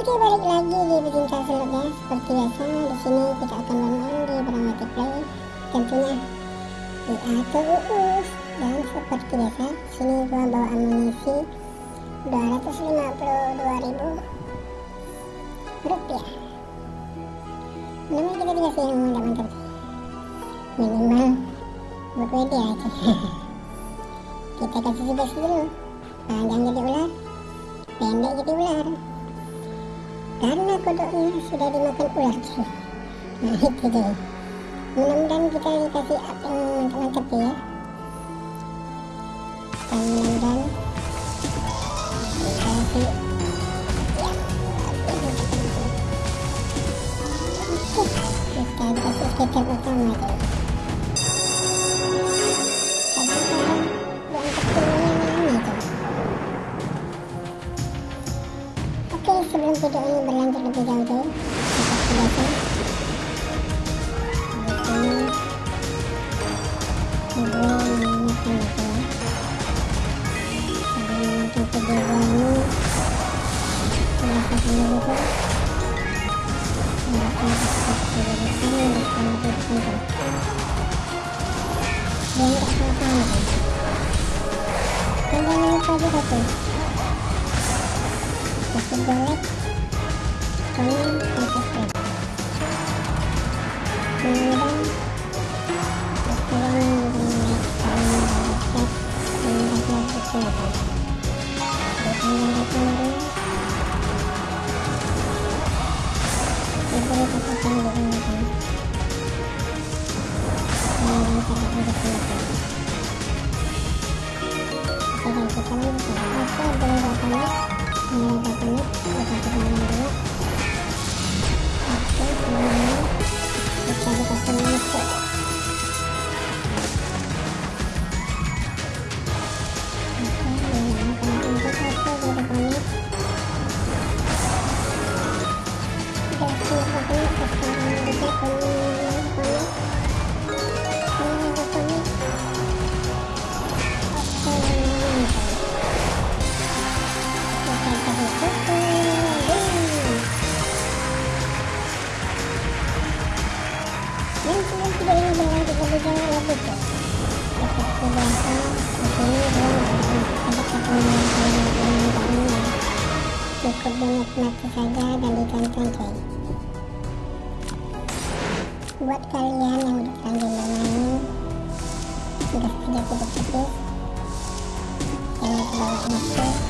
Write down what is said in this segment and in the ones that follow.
Oke balik lagi di pecinta seluk ya seperti biasa. Di sini kita akan bermain di Bramati Play tentunya di Ato Uus dan seperti biasa sini gua bawa amunisi 252.000 rupiah. Namanya kita dikasih yang mantap-mantap minimal buat WD aja. Kita kasih tugas dulu. Panjang jadi ular pendek jadi ular karena kodoknya sudah dimakan ular nah itu deh mudah-mudahan kita dikasih apa yang mantap-mantap ya. Dan mudah-mudahan dikasih sebelum video ini berlanjut lebih jauh, seperti kasih gue like, komen, dan subscribe. Mudah-mudahan kalian cukup dinikmati saja dan ditonton buat kalian yang udah terlanjur bermain gas aja tipis-tipis jangan terbawa nafsu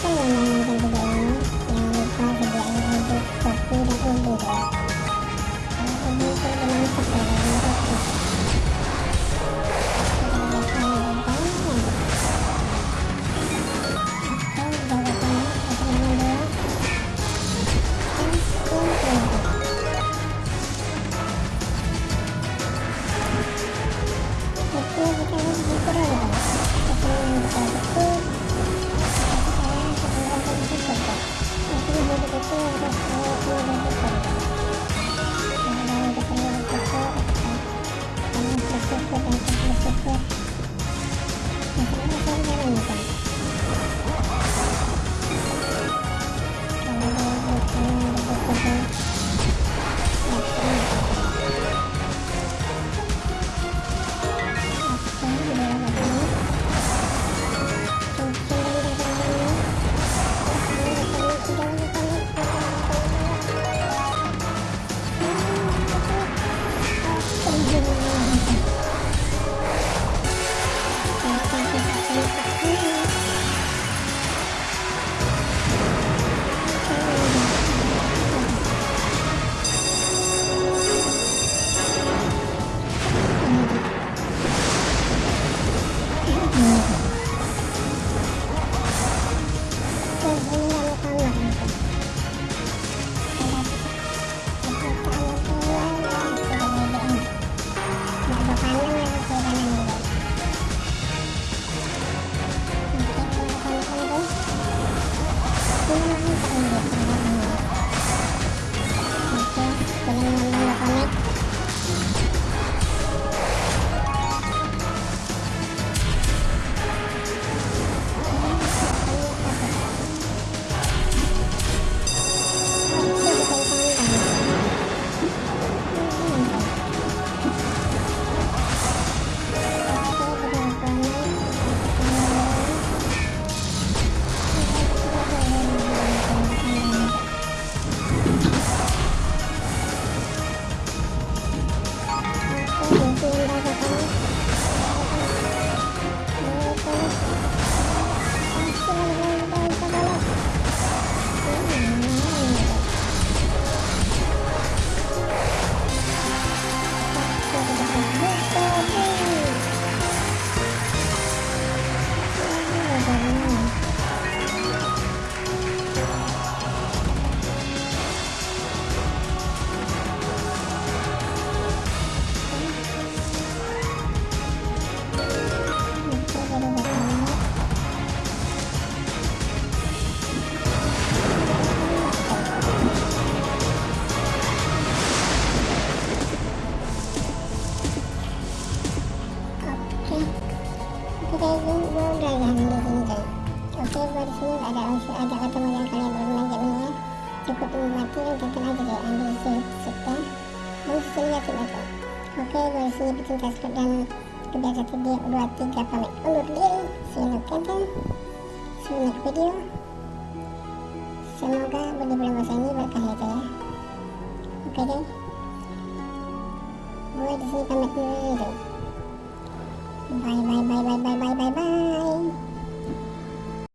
positifnya belum bisa mendapatkan itu oke kita lanjut lanjut ya kemudian kita ini bisa akan kita oke kita tunggu oke kita dikasih ketemu mati lu datang aja kayak ambil sip ya dan hasilnya tidak oke polisi pecinta skrip dan kebiasa video. 23 pamit undur diri see you see you next video. Semoga bagi bulan masa ini berkah ya ya oke deh gue di sini pamit dulu bye bye bye bye bye bye bye bye.